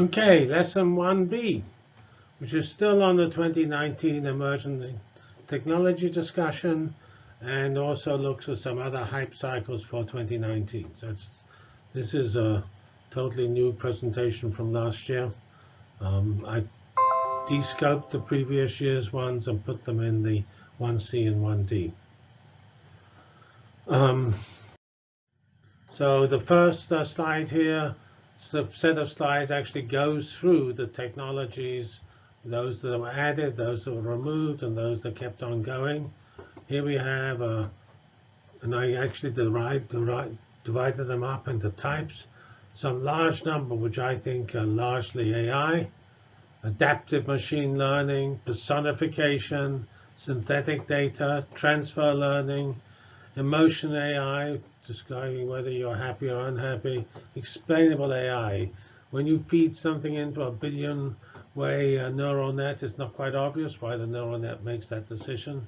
Okay, lesson 1B, which is still on the 2019 emerging technology discussion and also looks at some other hype cycles for 2019. So this is a totally new presentation from last year. Um, I descoped the previous year's ones and put them in the 1C and 1D. Um, so the first uh, slide here set of slides actually goes through the technologies, those that were added, those that were removed, and those that kept on going. Here we have, uh, and I actually divide, divide, divided them up into types. Some large number, which I think are largely AI, adaptive machine learning, personification, synthetic data, transfer learning, emotion AI, describing whether you're happy or unhappy, explainable AI. When you feed something into a billion way uh, neural net, it's not quite obvious why the neural net makes that decision.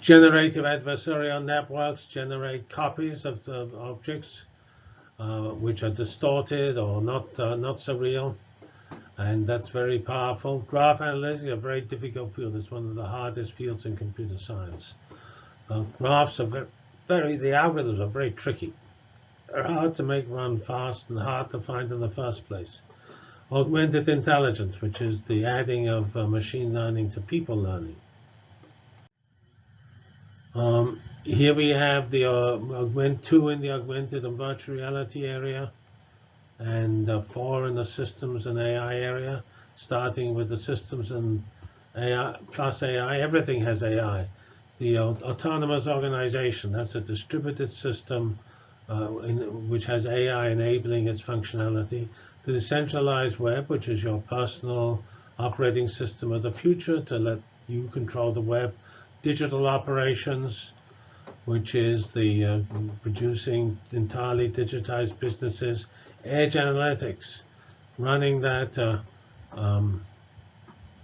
Generative adversarial networks generate copies of the objects uh, which are distorted or not uh, not so real, and that's very powerful. Graph analytics is a very difficult field. It's one of the hardest fields in computer science. Uh, graphs are very, the algorithms are very tricky. They're hard to make run fast and hard to find in the first place. Augmented intelligence, which is the adding of uh, machine learning to people learning. Um, here we have the uh, augment two in the augmented and virtual reality area, and uh, four in the systems and AI area. Starting with the systems and AI plus AI, everything has AI the autonomous organization. That's a distributed system uh, in, which has AI enabling its functionality. The decentralized web, which is your personal operating system of the future to let you control the web. Digital operations, which is the uh, producing entirely digitized businesses. Edge analytics, running that uh, um,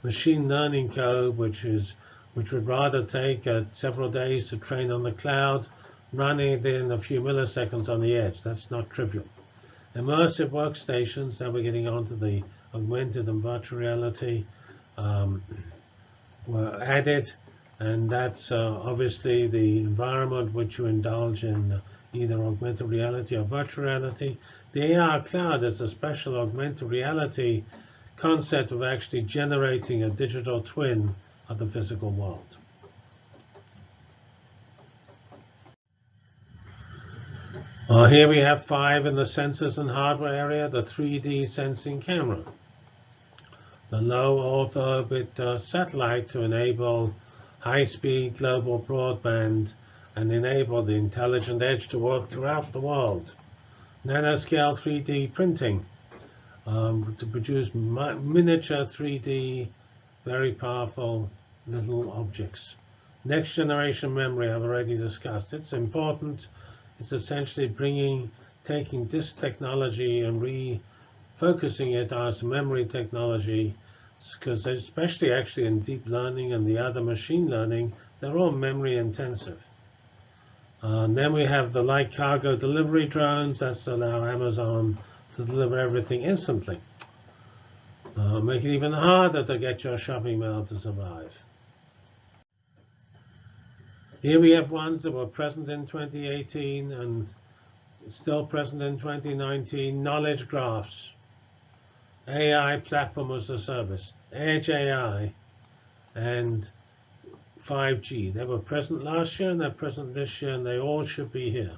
machine learning code, which is which would rather take uh, several days to train on the cloud, running it in a few milliseconds on the edge. That's not trivial. Immersive workstations, now we're getting onto the augmented and virtual reality, um, were added. And that's uh, obviously the environment which you indulge in uh, either augmented reality or virtual reality. The AR cloud is a special augmented reality concept of actually generating a digital twin of the physical world. Uh, here we have five in the sensors and hardware area, the 3D sensing camera. The low Earth orbit uh, satellite to enable high-speed global broadband and enable the intelligent edge to work throughout the world. Nanoscale 3D printing um, to produce miniature 3D, very powerful little objects. Next generation memory I've already discussed. It's important. It's essentially bringing, taking this technology and refocusing it as memory technology, because especially actually in deep learning and the other machine learning, they're all memory intensive. Uh, and then we have the light cargo delivery drones. That's allow Amazon to deliver everything instantly. Uh, make it even harder to get your shopping mail to survive. Here we have ones that were present in 2018 and still present in 2019. Knowledge graphs, AI platform as a service, Edge AI, and 5G. They were present last year and they're present this year, and they all should be here.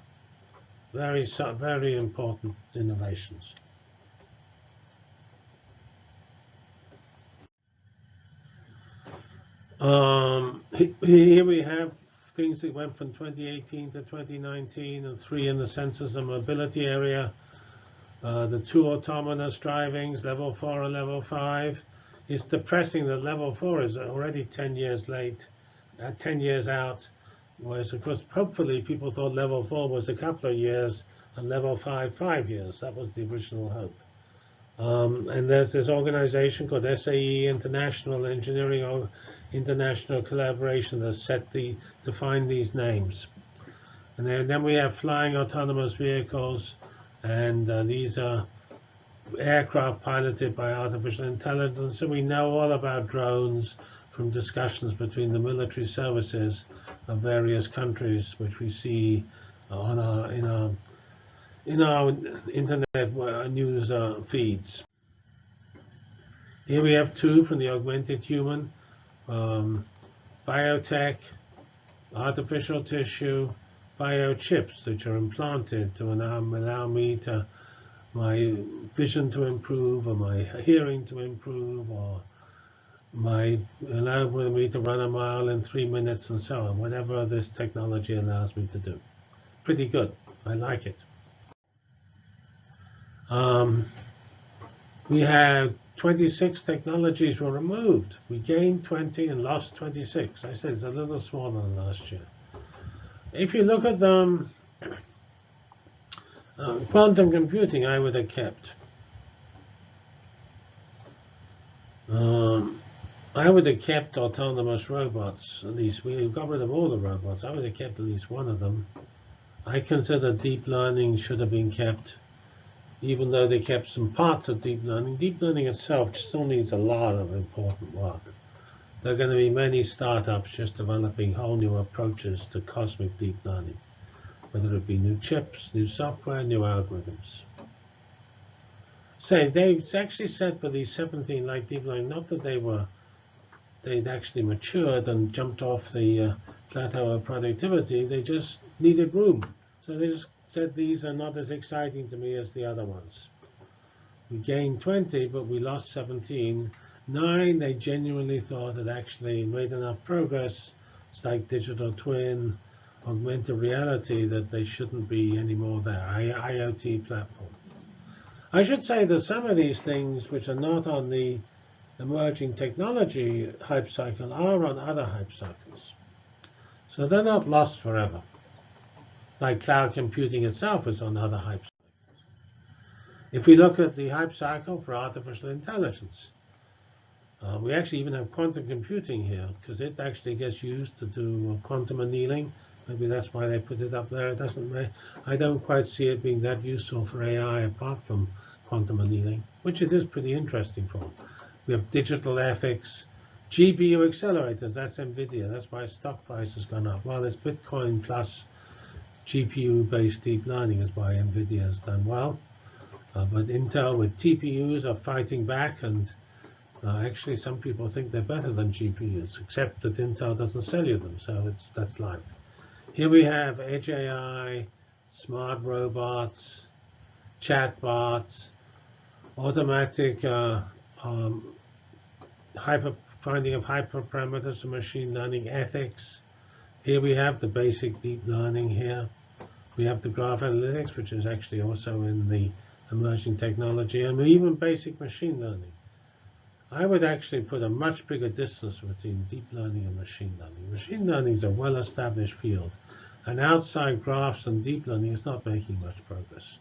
Very, very important innovations. Um, here we have things that went from 2018 to 2019 and three in the sensors and mobility area. Uh, the two autonomous drivings, level four and level five. It's depressing that level four is already 10 years late, uh, 10 years out. Whereas, of course, hopefully people thought level four was a couple of years and level five, five years. That was the original hope. Um, and there's this organization called SAE International Engineering or International Collaboration that set the define these names. And then, then we have flying autonomous vehicles, and uh, these are aircraft piloted by artificial intelligence, and we know all about drones from discussions between the military services of various countries, which we see on our in our in our internet news uh, feeds. Here we have two from the augmented human, um, biotech, artificial tissue, biochips, which are implanted to allow me to my vision to improve, or my hearing to improve, or my allow me to run a mile in three minutes, and so on. Whatever this technology allows me to do, pretty good. I like it. Um, we have 26 technologies were removed. We gained 20 and lost 26. I said it's a little smaller than last year. If you look at them, uh, quantum computing, I would have kept. Um, I would have kept autonomous robots, at least. We got rid of all the robots. I would have kept at least one of them. I consider deep learning should have been kept even though they kept some parts of deep learning, deep learning itself still needs a lot of important work. There are going to be many startups just developing whole new approaches to cosmic deep learning, whether it be new chips, new software, new algorithms. Say, they actually said for these 17 like deep learning, not that they were, they'd actually matured and jumped off the uh, plateau of productivity, they just needed room. So they just said these are not as exciting to me as the other ones. We gained 20, but we lost 17. Nine, they genuinely thought had actually made enough progress. It's like digital twin, augmented reality, that they shouldn't be anymore there. IoT platform. I should say that some of these things, which are not on the emerging technology hype cycle, are on other hype cycles. So they're not lost forever like cloud computing itself is on other hype cycles. If we look at the hype cycle for artificial intelligence, uh, we actually even have quantum computing here because it actually gets used to do quantum annealing. Maybe that's why they put it up there. It doesn't. I don't quite see it being that useful for AI apart from quantum annealing, which it is pretty interesting for. We have digital ethics, GPU accelerators. That's NVIDIA. That's why stock price has gone up. Well, it's Bitcoin plus GPU-based deep learning is why NVIDIA has done well. Uh, but Intel with TPUs are fighting back, and uh, actually some people think they're better than GPUs, except that Intel doesn't sell you them, so it's that's life. Here we have Edge AI, smart robots, chatbots, automatic uh, um, hyper finding of hyperparameters of machine learning ethics. Here we have the basic deep learning here. We have the graph analytics, which is actually also in the emerging technology, and even basic machine learning. I would actually put a much bigger distance between deep learning and machine learning. Machine learning is a well-established field, and outside graphs and deep learning is not making much progress.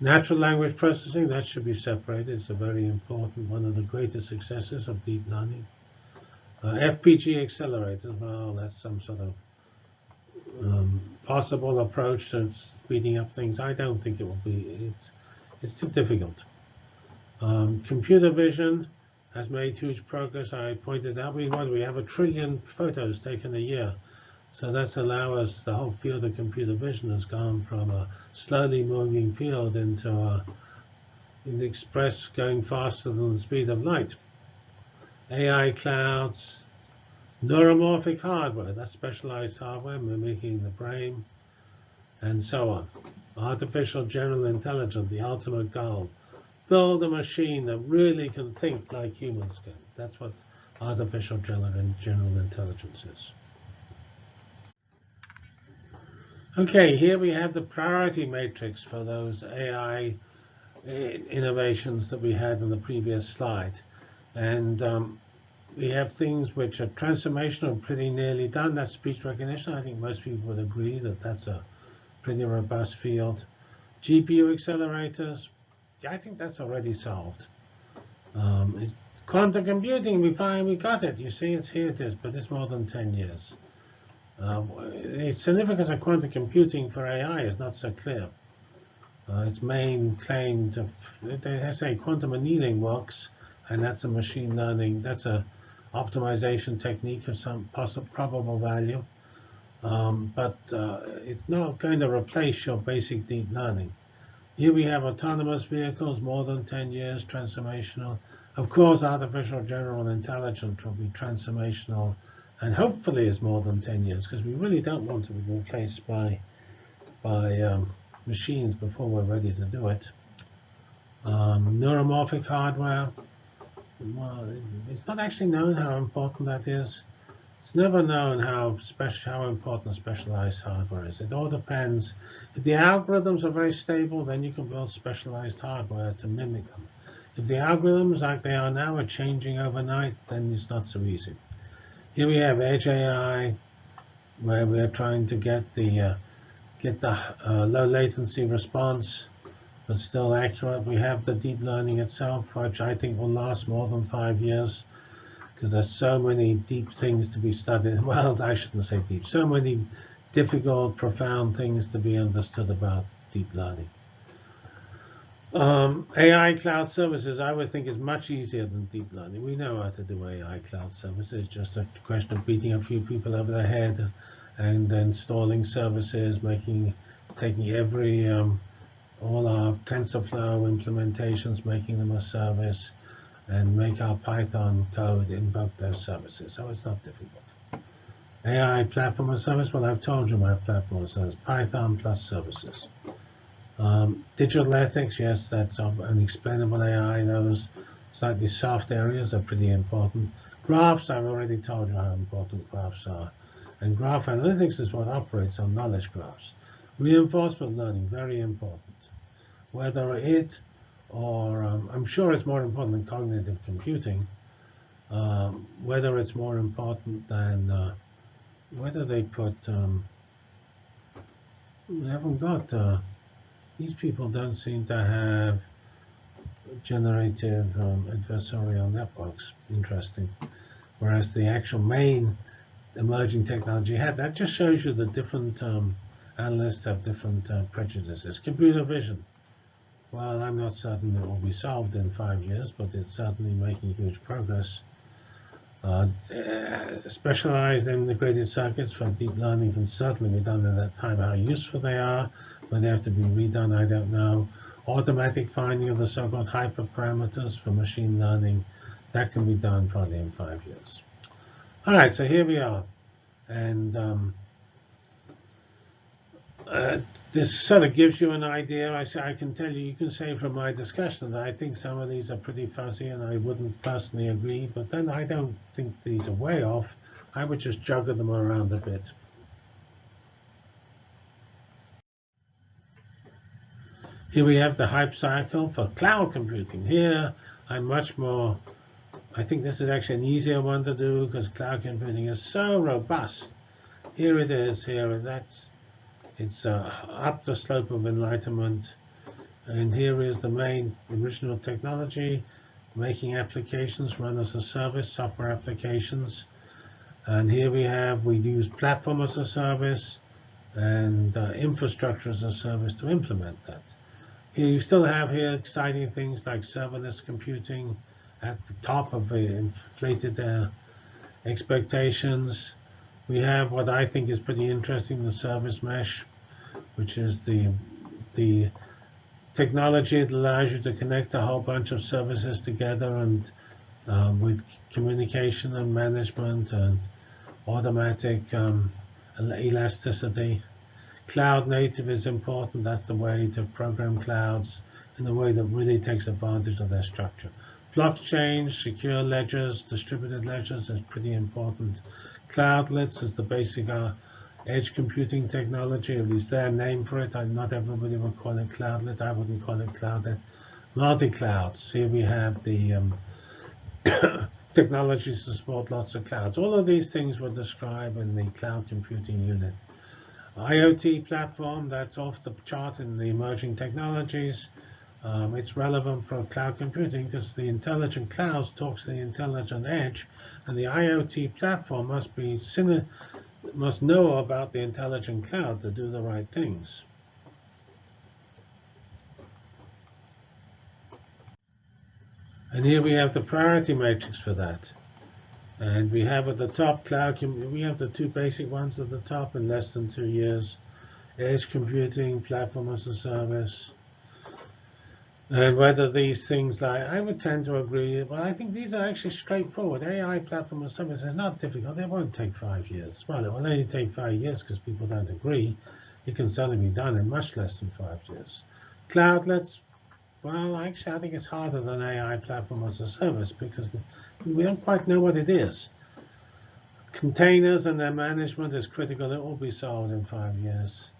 Natural language processing, that should be separated. It's a very important, one of the greatest successes of deep learning. Uh, FPG accelerators, well, that's some sort of um, possible approach to speeding up things. I don't think it will be. It's it's too difficult. Um, computer vision has made huge progress. I pointed out we want we have a trillion photos taken a year. So that's allowed us, the whole field of computer vision has gone from a slowly moving field into a the express going faster than the speed of light. AI clouds, neuromorphic hardware, that's specialized hardware mimicking the brain, and so on. Artificial general intelligence, the ultimate goal. Build a machine that really can think like humans can. That's what artificial general intelligence is. Okay, here we have the priority matrix for those AI eh, innovations that we had in the previous slide. And um, we have things which are transformational, pretty nearly done. That's speech recognition. I think most people would agree that that's a pretty robust field. GPU accelerators, I think that's already solved. Um, quantum computing, we we got it. You see, it's here it is, but it's more than 10 years. Uh, the significance of quantum computing for AI is not so clear. Uh, its main claim to, they say quantum annealing works, and that's a machine learning, that's a optimization technique of some possible probable value. Um, but uh, it's not going to replace your basic deep learning. Here we have autonomous vehicles, more than 10 years, transformational. Of course, artificial general intelligence will be transformational and hopefully is more than 10 years because we really don't want to be replaced by, by um, machines before we're ready to do it. Um, neuromorphic hardware, well, it's not actually known how important that is. It's never known how special, how important specialized hardware is. It all depends. If the algorithms are very stable, then you can build specialized hardware to mimic them. If the algorithms, like they are now, are changing overnight, then it's not so easy. Here we have Edge AI, where we're trying to get the uh, get the uh, low latency response, but still accurate. We have the deep learning itself, which I think will last more than five years, because there's so many deep things to be studied. Well, I shouldn't say deep. So many difficult, profound things to be understood about deep learning. Um, AI cloud services, I would think, is much easier than deep learning. We know how to do AI cloud services. It's just a question of beating a few people over the head and installing services, making, taking every, um, all our TensorFlow implementations, making them a service, and make our Python code invoke those services. So it's not difficult. AI platform as service, well, I've told you my platform as service, Python plus services. Um, digital ethics, yes, that's an explainable AI. Those slightly soft areas are pretty important. Graphs, I've already told you how important graphs are. And graph analytics is what operates on knowledge graphs. Reinforcement learning, very important. Whether it or, um, I'm sure it's more important than cognitive computing, um, whether it's more important than, uh, whether they put, um, we haven't got, uh, these people don't seem to have generative um, adversarial networks. Interesting. Whereas the actual main emerging technology had. That just shows you the different um, analysts have different uh, prejudices. Computer vision. Well, I'm not certain it will be solved in five years, but it's certainly making huge progress. Uh, uh, specialized integrated circuits for deep learning can certainly be done at that time. How useful they are, but they have to be redone, I don't know. Automatic finding of the so-called hyperparameters for machine learning, that can be done probably in five years. All right, so here we are. And um, uh, this sort of gives you an idea. I, I can tell you, you can say from my discussion that I think some of these are pretty fuzzy and I wouldn't personally agree, but then I don't think these are way off. I would just juggle them around a bit. Here we have the hype cycle for cloud computing. Here, I'm much more I think this is actually an easier one to do because cloud computing is so robust. Here it is, here, that's, it's uh, up the slope of enlightenment. And here is the main original technology, making applications run as a service, software applications. And here we have, we use platform as a service and uh, infrastructure as a service to implement that. Here you still have here exciting things like serverless computing, at the top of the inflated uh, expectations. We have what I think is pretty interesting, the service mesh, which is the the technology that allows you to connect a whole bunch of services together and um, with communication and management and automatic um, elasticity. Cloud native is important. That's the way to program clouds in a way that really takes advantage of their structure. Blockchain, secure ledgers, distributed ledgers is pretty important. Cloudlets is the basic uh, edge computing technology, at least their name for it. Not everybody would call it cloudlet. I wouldn't call it cloudlet. Multi-clouds. Here we have the um, technologies to support lots of clouds. All of these things were described in the cloud computing unit. IoT platform, that's off the chart in the emerging technologies. Um, it's relevant for cloud computing because the intelligent clouds talks to the intelligent edge, and the IoT platform must be must know about the intelligent cloud to do the right things. And here we have the priority matrix for that. And we have at the top cloud, we have the two basic ones at the top in less than two years. Edge computing, platform as a service, and whether these things like, I would tend to agree, well, I think these are actually straightforward. AI platform as a service is not difficult. They won't take five years. Well, it will only take five years because people don't agree. It can certainly be done in much less than five years. Cloudlets, well, actually, I think it's harder than AI platform as a service because we don't quite know what it is. Containers and their management is critical. It will be solved in five years.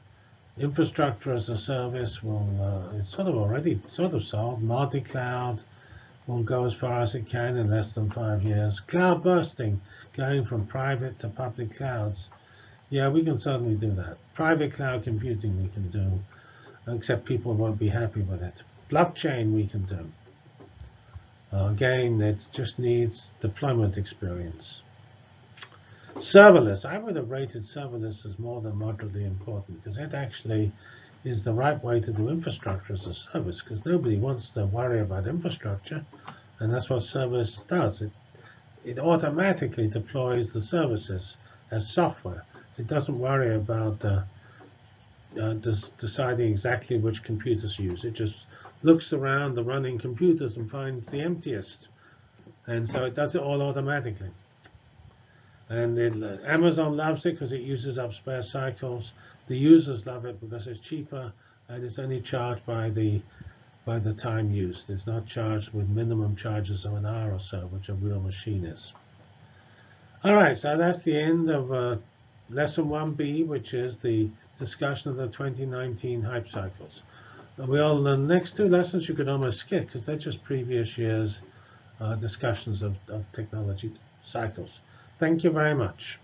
Infrastructure as a service will, uh, it's sort of already sort of solved. Multi-cloud will go as far as it can in less than five years. Cloud bursting, going from private to public clouds. Yeah, we can certainly do that. Private cloud computing we can do, except people won't be happy with it. Blockchain we can do. Uh, again, it just needs deployment experience. Serverless, I would have rated serverless as more than moderately important because it actually is the right way to do infrastructure as a service because nobody wants to worry about infrastructure. And that's what serverless does. It, it automatically deploys the services as software. It doesn't worry about uh, uh, deciding exactly which computers to use. It just looks around the running computers and finds the emptiest. And so it does it all automatically. And it, uh, Amazon loves it because it uses up spare cycles. The users love it because it's cheaper and it's only charged by the by the time used. It's not charged with minimum charges of an hour or so, which a real machine is. All right, so that's the end of uh, lesson 1B, which is the discussion of the 2019 hype cycles. Well, the next two lessons you could almost skip because they're just previous year's uh, discussions of, of technology cycles. Thank you very much.